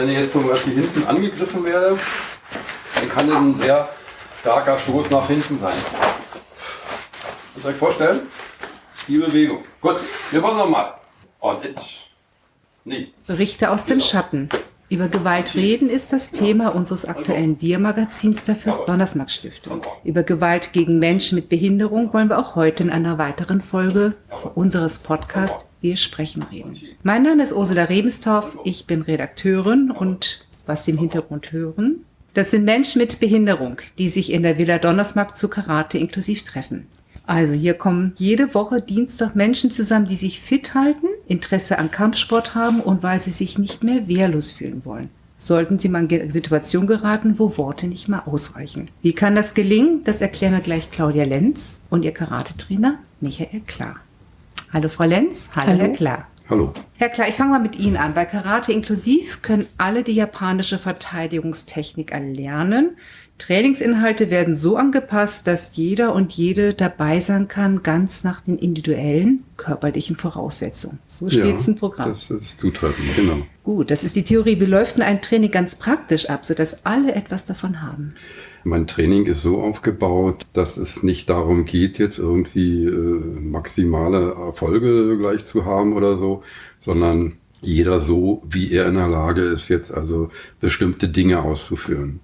wenn ich jetzt zum Beispiel hinten angegriffen werde, dann kann das ein sehr starker Stoß nach hinten sein. Könnt ihr euch vorstellen? Die Bewegung. Gut, wir machen nochmal. Und jetzt. Nee. Berichte aus dem Schatten. Über Gewalt reden ist das Thema unseres aktuellen Dir-Magazins der Fürst-Donnersmarck-Stiftung. Über Gewalt gegen Menschen mit Behinderung wollen wir auch heute in einer weiteren Folge unseres Podcasts Wir sprechen reden. Mein Name ist Ursula Rebenstorff, ich bin Redakteurin und was Sie im Hintergrund hören, das sind Menschen mit Behinderung, die sich in der Villa Donnersmarck zu Karate inklusiv treffen. Also hier kommen jede Woche Dienstag Menschen zusammen, die sich fit halten, Interesse an Kampfsport haben und weil sie sich nicht mehr wehrlos fühlen wollen. Sollten Sie mal in eine Situation geraten, wo Worte nicht mehr ausreichen. Wie kann das gelingen? Das erklären wir gleich Claudia Lenz und ihr Karate-Trainer Michael Klar. Hallo Frau Lenz, hallo, hallo. Herr Klar. Hallo. Herr Klar, ich fange mal mit Ihnen an. Bei Karate inklusiv können alle die japanische Verteidigungstechnik erlernen. Trainingsinhalte werden so angepasst, dass jeder und jede dabei sein kann, ganz nach den individuellen körperlichen Voraussetzungen. So steht ja, es im Programm. Das ist zutreffend, genau. Gut, das ist die Theorie. Wie läuft denn ein Training ganz praktisch ab, sodass alle etwas davon haben? Mein Training ist so aufgebaut, dass es nicht darum geht, jetzt irgendwie äh, maximale Erfolge gleich zu haben oder so, sondern jeder so, wie er in der Lage ist, jetzt also bestimmte Dinge auszuführen.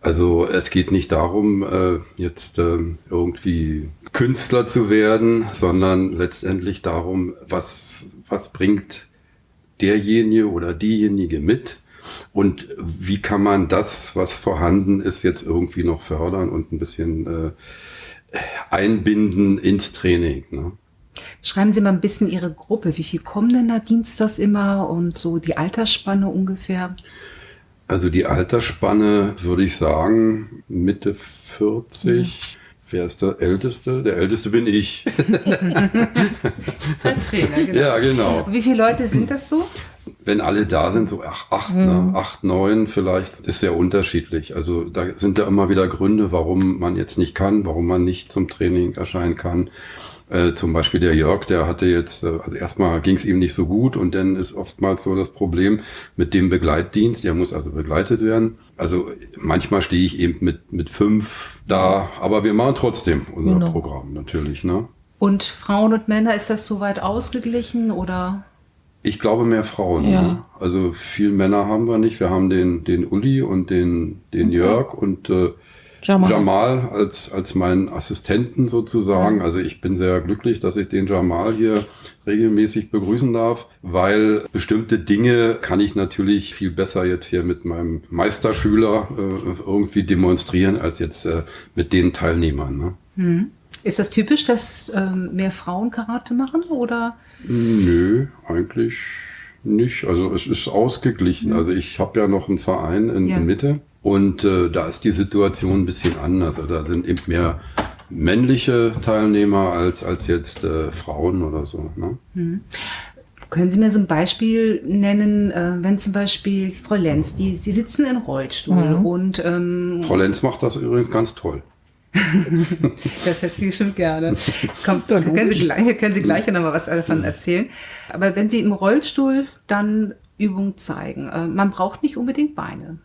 Also es geht nicht darum, äh, jetzt äh, irgendwie Künstler zu werden, sondern letztendlich darum, was, was bringt derjenige oder diejenige mit und wie kann man das, was vorhanden ist, jetzt irgendwie noch fördern und ein bisschen äh, einbinden ins Training. Ne? Schreiben Sie mal ein bisschen Ihre Gruppe. Wie viel kommen denn da dienstags immer und so die Altersspanne ungefähr? Also die Altersspanne würde ich sagen Mitte 40. Mhm. Wer ist der Älteste? Der Älteste bin ich. der Trainer, genau. Ja, genau. Wie viele Leute sind das so? Wenn alle da sind, so ach, acht, ne? mhm. ne? acht, neun vielleicht, ist sehr unterschiedlich. Also da sind ja immer wieder Gründe, warum man jetzt nicht kann, warum man nicht zum Training erscheinen kann. Äh, zum Beispiel der Jörg, der hatte jetzt, äh, also erstmal ging es ihm nicht so gut und dann ist oftmals so das Problem mit dem Begleitdienst, der muss also begleitet werden. Also manchmal stehe ich eben mit, mit fünf da, aber wir machen trotzdem unser genau. Programm natürlich. Ne? Und Frauen und Männer, ist das soweit ausgeglichen oder? Ich glaube mehr Frauen. Ja. Ne? Also viel Männer haben wir nicht. Wir haben den, den Uli und den, den okay. Jörg und äh, Jamal, Jamal als, als meinen Assistenten sozusagen. Also ich bin sehr glücklich, dass ich den Jamal hier regelmäßig begrüßen darf, weil bestimmte Dinge kann ich natürlich viel besser jetzt hier mit meinem Meisterschüler äh, irgendwie demonstrieren, als jetzt äh, mit den Teilnehmern. Ne? Hm. Ist das typisch, dass ähm, mehr Frauen Karate machen oder? Nö, eigentlich nicht. Also es ist ausgeglichen. Mhm. Also ich habe ja noch einen Verein in, ja. in Mitte und äh, da ist die Situation ein bisschen anders. Also da sind eben mehr männliche Teilnehmer als, als jetzt äh, Frauen oder so. Ne? Mhm. Können Sie mir so ein Beispiel nennen, äh, wenn zum Beispiel Frau Lenz, die, Sie sitzen in Rollstuhl mhm. und ähm, Frau Lenz macht das übrigens ganz toll. das hätte sie schon gerne. Kommt, können Sie gleich, können Sie gleich noch mal was davon erzählen. Aber wenn Sie im Rollstuhl dann Übung zeigen, äh, man braucht nicht unbedingt Beine.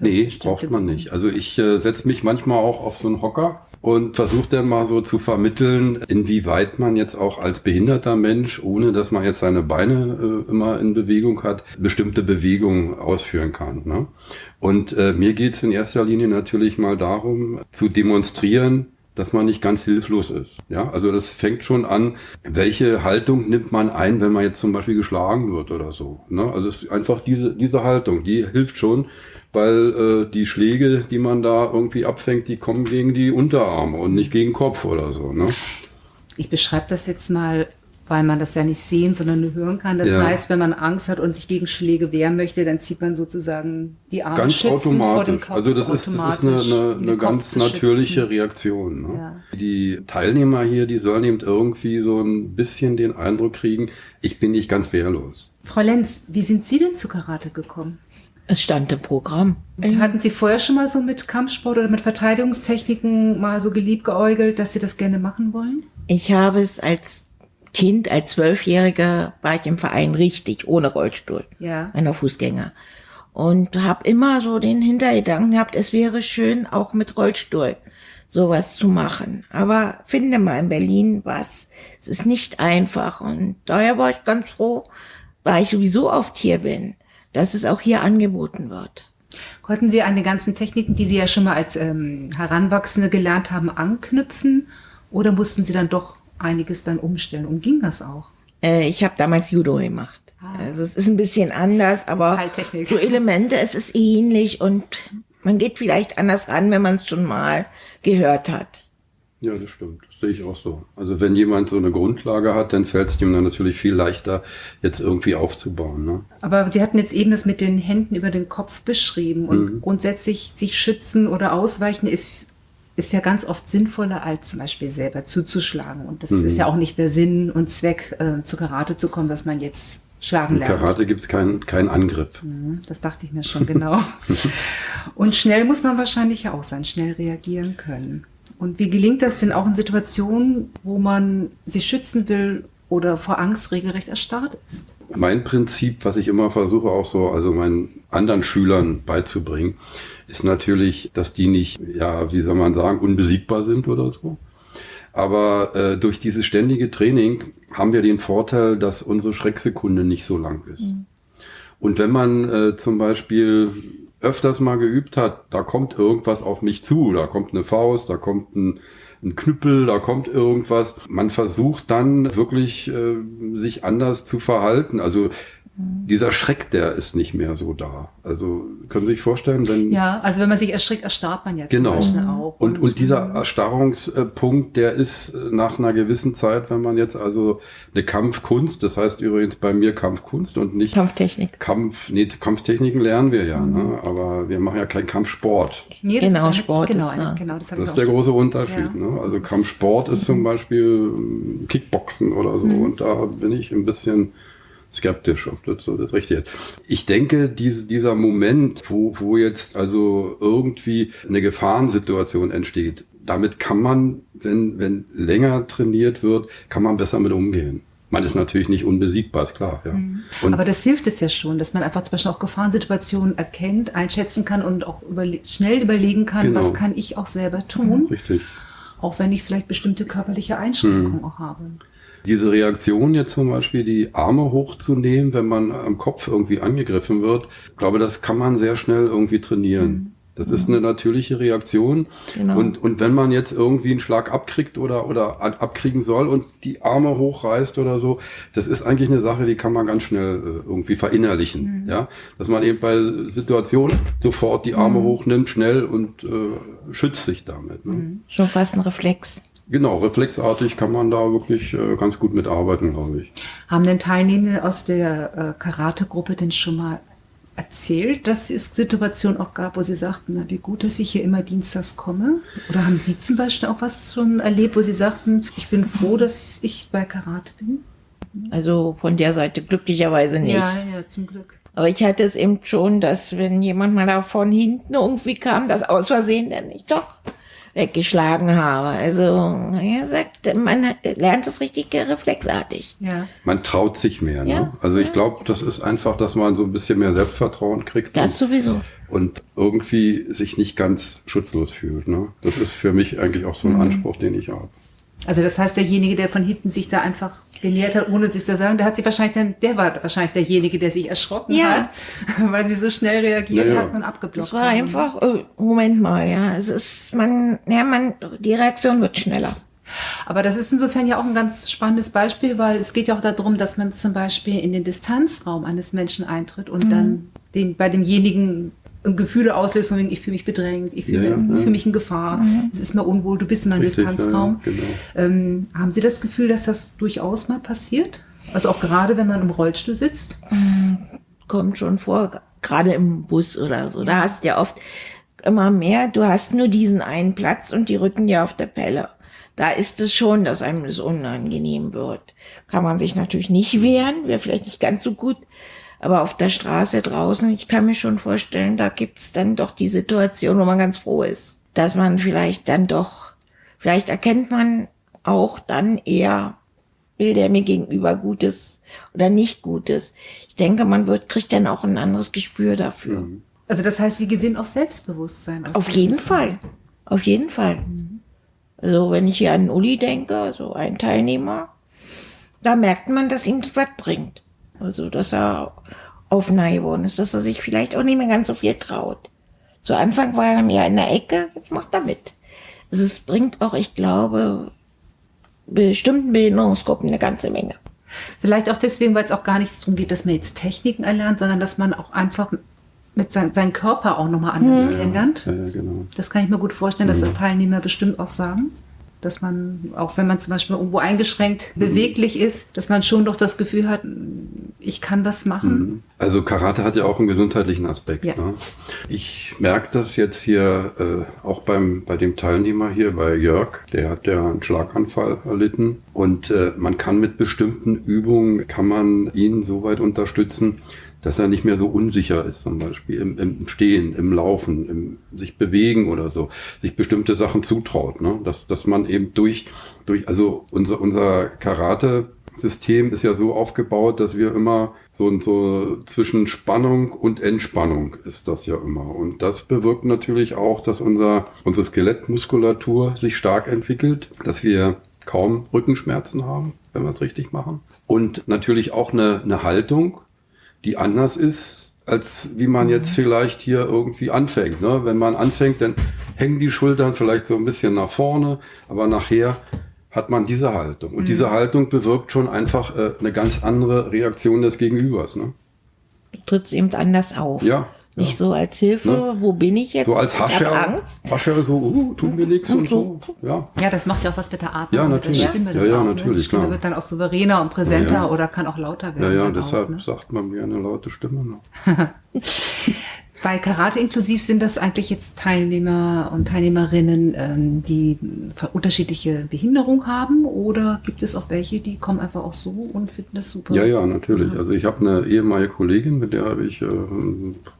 Nee, braucht man nicht. Also ich äh, setze mich manchmal auch auf so einen Hocker und versuche dann mal so zu vermitteln, inwieweit man jetzt auch als behinderter Mensch, ohne dass man jetzt seine Beine äh, immer in Bewegung hat, bestimmte Bewegungen ausführen kann. Ne? Und äh, mir geht es in erster Linie natürlich mal darum, zu demonstrieren, dass man nicht ganz hilflos ist. Ja, also das fängt schon an, welche Haltung nimmt man ein, wenn man jetzt zum Beispiel geschlagen wird oder so. Ne? Also es ist einfach diese, diese Haltung, die hilft schon, weil äh, die Schläge, die man da irgendwie abfängt, die kommen gegen die Unterarme und nicht gegen den Kopf oder so. Ne? Ich beschreibe das jetzt mal, weil man das ja nicht sehen, sondern nur hören kann. Das ja. heißt, wenn man Angst hat und sich gegen Schläge wehren möchte, dann zieht man sozusagen die Arme ganz automatisch. vor dem Kopf. Also das ist, das ist eine, eine, eine ganz natürliche Reaktion. Ne? Ja. Die Teilnehmer hier, die sollen eben irgendwie so ein bisschen den Eindruck kriegen, ich bin nicht ganz wehrlos. Frau Lenz, wie sind Sie denn zu Karate gekommen? Es stand im Programm. Hatten Sie vorher schon mal so mit Kampfsport oder mit Verteidigungstechniken mal so geliebgeäugelt, dass Sie das gerne machen wollen? Ich habe es als Kind, als Zwölfjähriger war ich im Verein richtig, ohne Rollstuhl. Ja. Einer Fußgänger. Und habe immer so den Hintergedanken gehabt, es wäre schön, auch mit Rollstuhl sowas zu machen. Aber finde mal in Berlin was. Es ist nicht einfach. Und daher war ich ganz froh, weil ich sowieso oft hier bin, dass es auch hier angeboten wird. Konnten Sie an den ganzen Techniken, die Sie ja schon mal als ähm, Heranwachsende gelernt haben, anknüpfen? Oder mussten Sie dann doch einiges dann umstellen? Und ging das auch? Äh, ich habe damals Judo gemacht. Ah. Also es ist ein bisschen anders, aber so Elemente, es ist ähnlich und man geht vielleicht anders ran, wenn man es schon mal gehört hat. Ja, das stimmt. Das sehe ich auch so. Also wenn jemand so eine Grundlage hat, dann fällt es ihm dann natürlich viel leichter, jetzt irgendwie aufzubauen. Ne? Aber Sie hatten jetzt eben das mit den Händen über den Kopf beschrieben und mhm. grundsätzlich sich schützen oder ausweichen ist ist ja ganz oft sinnvoller, als zum Beispiel selber zuzuschlagen. Und das mhm. ist ja auch nicht der Sinn und Zweck, äh, zu Karate zu kommen, was man jetzt schlagen lernt. In Karate gibt es keinen kein Angriff. Mhm, das dachte ich mir schon, genau. und schnell muss man wahrscheinlich ja auch sein, schnell reagieren können. Und wie gelingt das denn auch in Situationen, wo man sich schützen will oder vor Angst regelrecht erstarrt ist? Mein Prinzip, was ich immer versuche auch so, also meinen anderen Schülern beizubringen, ist natürlich, dass die nicht, ja, wie soll man sagen, unbesiegbar sind oder so. Aber äh, durch dieses ständige Training haben wir den Vorteil, dass unsere Schrecksekunde nicht so lang ist. Mhm. Und wenn man äh, zum Beispiel öfters mal geübt hat, da kommt irgendwas auf mich zu, da kommt eine Faust, da kommt ein, ein Knüppel, da kommt irgendwas. Man versucht dann wirklich äh, sich anders zu verhalten. Also dieser Schreck, der ist nicht mehr so da. Also können Sie sich vorstellen, wenn ja, also wenn man sich erschrickt, erstarrt man jetzt genau. auch. Und, und, und dieser mhm. Erstarrungspunkt, der ist nach einer gewissen Zeit, wenn man jetzt also eine Kampfkunst, das heißt übrigens bei mir Kampfkunst und nicht Kampftechnik. Kampf, nee, Kampftechniken lernen wir ja, mhm. ne? aber wir machen ja keinen Kampfsport. Nee, genau, Sport genau, ist, ja. genau, das, das ist der große Unterschied. Ja. Ne? Also Kampfsport ist zum Beispiel Kickboxen oder so mhm. und da bin ich ein bisschen skeptisch, ob das so das Richtige ist. Ich denke, diese, dieser Moment, wo, wo jetzt also irgendwie eine Gefahrensituation entsteht, damit kann man, wenn, wenn länger trainiert wird, kann man besser mit umgehen. Man ist natürlich nicht unbesiegbar, ist klar. Ja. Mhm. Aber das hilft es ja schon, dass man einfach zum Beispiel auch Gefahrensituationen erkennt, einschätzen kann und auch überle schnell überlegen kann, genau. was kann ich auch selber tun. Richtig. Auch wenn ich vielleicht bestimmte körperliche Einschränkungen mhm. auch habe. Diese Reaktion jetzt zum Beispiel, die Arme hochzunehmen, wenn man am Kopf irgendwie angegriffen wird, ich glaube, das kann man sehr schnell irgendwie trainieren. Mhm. Das ist eine natürliche Reaktion. Genau. Und, und wenn man jetzt irgendwie einen Schlag abkriegt oder, oder abkriegen soll und die Arme hochreißt oder so, das ist eigentlich eine Sache, die kann man ganz schnell äh, irgendwie verinnerlichen. Mhm. Ja, dass man eben bei Situationen sofort die Arme mhm. hochnimmt, schnell und äh, schützt sich damit. Ne? Mhm. Schon fast ein Reflex. Genau, reflexartig kann man da wirklich äh, ganz gut mitarbeiten, glaube ich. Haben denn Teilnehmende aus der äh, Karate-Gruppe denn schon mal erzählt, dass es Situationen auch gab, wo sie sagten, na, wie gut, dass ich hier immer dienstags komme? Oder haben Sie zum Beispiel auch was schon erlebt, wo Sie sagten, ich bin froh, dass ich bei Karate bin? Also von der Seite glücklicherweise nicht. Ja, ja, zum Glück. Aber ich hatte es eben schon, dass wenn jemand mal da von hinten irgendwie kam, das aus Versehen dann nicht doch weggeschlagen habe. Also, er sagt, man lernt es richtig reflexartig. Ja. Man traut sich mehr. Ne? Ja. Also ich glaube, das ist einfach, dass man so ein bisschen mehr Selbstvertrauen kriegt. Das und, sowieso. Und irgendwie sich nicht ganz schutzlos fühlt. Ne? Das ist für mich eigentlich auch so ein mhm. Anspruch, den ich habe. Also das heißt, derjenige, der von hinten sich da einfach genähert hat, ohne sich zu sagen, der hat sich wahrscheinlich dann, der war wahrscheinlich derjenige, der sich erschrocken ja. hat, weil sie so schnell reagiert ja, ja. hat und abgeblockt hat. Das war haben. einfach, oh, Moment mal, ja, es ist, man, ja, man, die Reaktion wird schneller. Aber das ist insofern ja auch ein ganz spannendes Beispiel, weil es geht ja auch darum, dass man zum Beispiel in den Distanzraum eines Menschen eintritt und mhm. dann den, bei demjenigen Gefühle auslöst, von wegen, ich fühle mich bedrängt, ich fühle ja, ja. fühl mich in Gefahr, mhm. es ist mir unwohl, du bist in meinem Richtig, Distanzraum. Ja, genau. ähm, haben Sie das Gefühl, dass das durchaus mal passiert? Also auch gerade, wenn man im Rollstuhl sitzt? Mhm. Kommt schon vor, gerade im Bus oder so. Da hast du ja oft immer mehr, du hast nur diesen einen Platz und die rücken dir auf der Pelle. Da ist es schon, dass einem das unangenehm wird. Kann man sich natürlich nicht wehren, wäre vielleicht nicht ganz so gut. Aber auf der Straße draußen, ich kann mir schon vorstellen, da gibt's dann doch die Situation, wo man ganz froh ist, dass man vielleicht dann doch, vielleicht erkennt man auch dann eher will der mir gegenüber Gutes oder nicht Gutes. Ich denke, man wird, kriegt dann auch ein anderes Gespür dafür. Mhm. Also das heißt, sie gewinnen auch Selbstbewusstsein. Auf jeden Fall. Auf jeden Fall. Mhm. Also wenn ich hier an Uli denke, so ein Teilnehmer, da merkt man, dass ihm das was bringt. Also dass er offener geworden ist, dass er sich vielleicht auch nicht mehr ganz so viel traut. Zu Anfang war er mehr in der Ecke, jetzt macht er mit. Also es bringt auch, ich glaube, bestimmten Behinderungsgruppen eine ganze Menge. Vielleicht auch deswegen, weil es auch gar nicht darum geht, dass man jetzt Techniken erlernt, sondern dass man auch einfach mit sein, seinem Körper auch nochmal anders mhm. kennenlernt. Ja, ja, genau. Das kann ich mir gut vorstellen, dass das Teilnehmer bestimmt auch sagen dass man, auch wenn man zum Beispiel irgendwo eingeschränkt mhm. beweglich ist, dass man schon doch das Gefühl hat, ich kann was machen. Mhm. Also Karate hat ja auch einen gesundheitlichen Aspekt. Ja. Ne? Ich merke das jetzt hier äh, auch beim, bei dem Teilnehmer hier, bei Jörg, der hat ja einen Schlaganfall erlitten und äh, man kann mit bestimmten Übungen, kann man ihn so weit unterstützen, dass er nicht mehr so unsicher ist, zum Beispiel im, im Stehen, im Laufen, im sich bewegen oder so, sich bestimmte Sachen zutraut, ne? dass, dass man eben durch, durch, also unser, unser Karate-System ist ja so aufgebaut, dass wir immer so, so zwischen Spannung und Entspannung ist das ja immer. Und das bewirkt natürlich auch, dass unser, unsere Skelettmuskulatur sich stark entwickelt, dass wir kaum Rückenschmerzen haben, wenn wir es richtig machen. Und natürlich auch eine, eine Haltung, die anders ist, als wie man jetzt vielleicht hier irgendwie anfängt. Ne? Wenn man anfängt, dann hängen die Schultern vielleicht so ein bisschen nach vorne, aber nachher hat man diese Haltung. Und mhm. diese Haltung bewirkt schon einfach äh, eine ganz andere Reaktion des Gegenübers. Ne? Tritt es eben anders auf. Ja. Nicht so als Hilfe, ne? wo bin ich jetzt? So als Hascher, Angst. Hascher so, uh, tut mir nichts und, und so. Ja. ja, das macht ja auch was mit der Atmung, ja, natürlich. mit der Stimme. Ja, ja, natürlich, Die Stimme klar. wird dann auch souveräner und präsenter ja, ja. oder kann auch lauter werden. Ja, ja, deshalb auch, ne? sagt man mir eine laute Stimme. Bei Karate inklusiv sind das eigentlich jetzt Teilnehmer und Teilnehmerinnen, ähm, die unterschiedliche Behinderung haben oder gibt es auch welche, die kommen einfach auch so und finden das super? Ja, ja, natürlich. Also ich habe eine ehemalige Kollegin, mit der habe ich äh,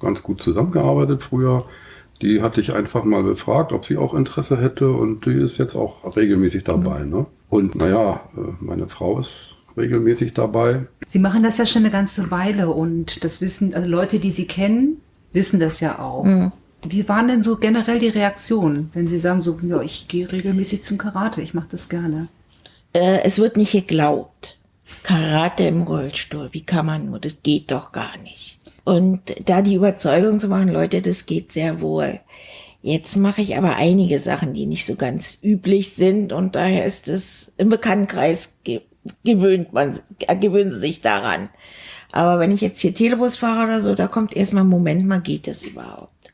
ganz gut zusammengearbeitet früher. Die hatte ich einfach mal befragt, ob sie auch Interesse hätte und die ist jetzt auch regelmäßig dabei. Mhm. Ne? Und naja, äh, meine Frau ist regelmäßig dabei. Sie machen das ja schon eine ganze Weile und das wissen, also Leute, die Sie kennen, wissen das ja auch. Mhm. Wie waren denn so generell die Reaktionen, wenn Sie sagen, so, ja, ich gehe regelmäßig zum Karate, ich mache das gerne? Äh, es wird nicht geglaubt. Karate im Rollstuhl, wie kann man nur, das geht doch gar nicht. Und da die Überzeugung zu machen, Leute, das geht sehr wohl. Jetzt mache ich aber einige Sachen, die nicht so ganz üblich sind und daher ist es im Bekanntenkreis gewöhnt man, gewöhnen sie sich daran. Aber wenn ich jetzt hier Telebus fahre oder so, da kommt erstmal, Moment mal, geht das überhaupt?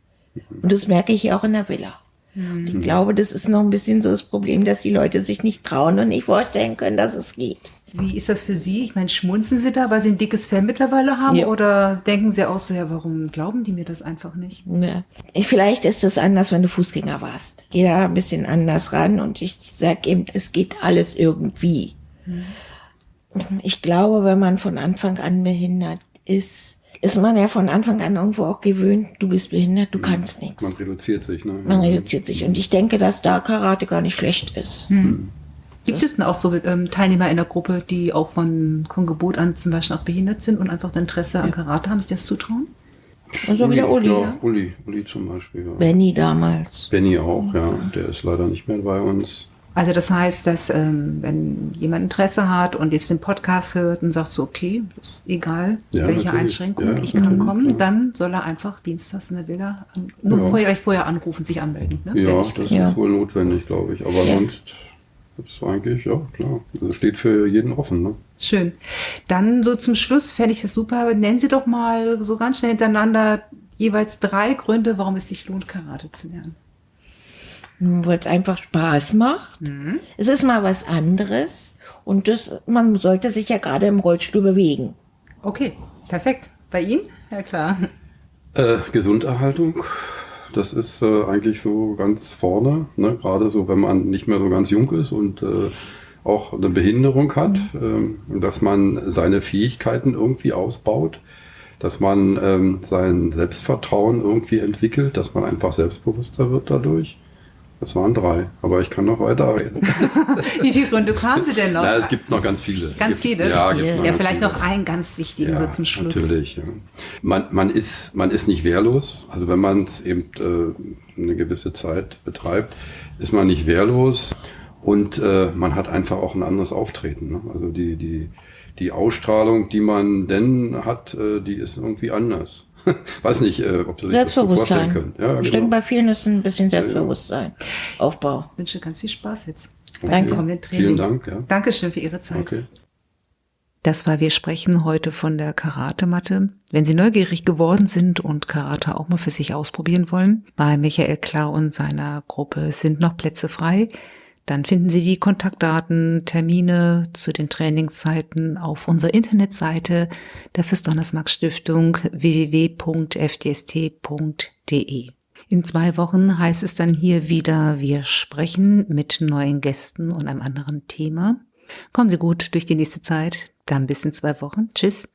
Und das merke ich hier auch in der Villa. Und ich glaube, das ist noch ein bisschen so das Problem, dass die Leute sich nicht trauen und nicht vorstellen können, dass es geht. Wie ist das für Sie? Ich meine, schmunzen Sie da, weil Sie ein dickes Fell mittlerweile haben? Ja. Oder denken Sie auch so, ja, warum glauben die mir das einfach nicht? Ja. Vielleicht ist es anders, wenn du Fußgänger warst. Geh da ein bisschen anders ran und ich sag eben, es geht alles irgendwie. Mhm ich glaube, wenn man von Anfang an behindert ist, ist man ja von Anfang an irgendwo auch gewöhnt, du bist behindert, du kannst nichts. Man reduziert sich, ne? Man reduziert sich. Und ich denke, dass da Karate gar nicht schlecht ist. Hm. Gibt es denn auch so ähm, Teilnehmer in der Gruppe, die auch von, von Geburt an zum Beispiel auch behindert sind und einfach ein Interesse ja. an Karate haben, sich das zutrauen? Also Uli, wieder Uli. Ja, ja, Uli, Uli zum Beispiel. Ja. Benny damals. Benny auch, ja. Der ist leider nicht mehr bei uns. Also das heißt, dass ähm, wenn jemand Interesse hat und jetzt den Podcast hört und sagt so, okay, ist egal, ja, welche natürlich. Einschränkung, ja, ich kann kommen, klar. dann soll er einfach dienstags in der Villa nur ja. vorher, gleich vorher anrufen, sich anmelden. Ne? Ja, das ist wohl notwendig, glaube ich. Aber sonst ist eigentlich, ja klar, das steht für jeden offen. Ne? Schön. Dann so zum Schluss fände ich das super. Nennen Sie doch mal so ganz schnell hintereinander jeweils drei Gründe, warum es sich lohnt, Karate zu lernen weil es einfach Spaß macht. Mhm. Es ist mal was anderes und das, man sollte sich ja gerade im Rollstuhl bewegen. Okay, perfekt. Bei Ihnen? Ja klar. Äh, Gesunderhaltung, das ist äh, eigentlich so ganz vorne, ne? gerade so, wenn man nicht mehr so ganz jung ist und äh, auch eine Behinderung hat, mhm. Ähm, dass man seine Fähigkeiten irgendwie ausbaut, dass man ähm, sein Selbstvertrauen irgendwie entwickelt, dass man einfach selbstbewusster wird dadurch Das waren drei, aber ich kann noch weiter reden. Wie viele Gründe kamen Sie denn noch? Na, es gibt noch ganz viele. Ganz gibt, viele? Ja, gibt noch ja vielleicht viele. noch einen ganz wichtigen ja, so zum Schluss. Natürlich, ja. Man, man, ist, man ist nicht wehrlos. Also wenn man es eben äh, eine gewisse Zeit betreibt, ist man nicht wehrlos und äh, man hat einfach auch ein anderes Auftreten. Ne? Also die, die, die Ausstrahlung, die man denn hat, äh, die ist irgendwie anders. Weiß nicht, äh, ob Sie sich das so vorstellen Selbstbewusstsein. können. Ja, Ich denke, genau. bei vielen ist ein bisschen Selbstbewusstsein. Aufbau. Ich wünsche ganz viel Spaß jetzt. Danke. Training. Vielen Dank. Ja. Dankeschön für Ihre Zeit. Okay. Das war Wir sprechen heute von der Karate-Matte. Wenn Sie neugierig geworden sind und Karate auch mal für sich ausprobieren wollen, bei Michael Klar und seiner Gruppe sind noch Plätze frei. Dann finden Sie die Kontaktdaten, Termine zu den Trainingszeiten auf unserer Internetseite der Fürst-Donnersmarck Stiftung www.fdst.de. In zwei Wochen heißt es dann hier wieder, wir sprechen mit neuen Gästen und einem anderen Thema. Kommen Sie gut durch die nächste Zeit. Dann bis in zwei Wochen. Tschüss.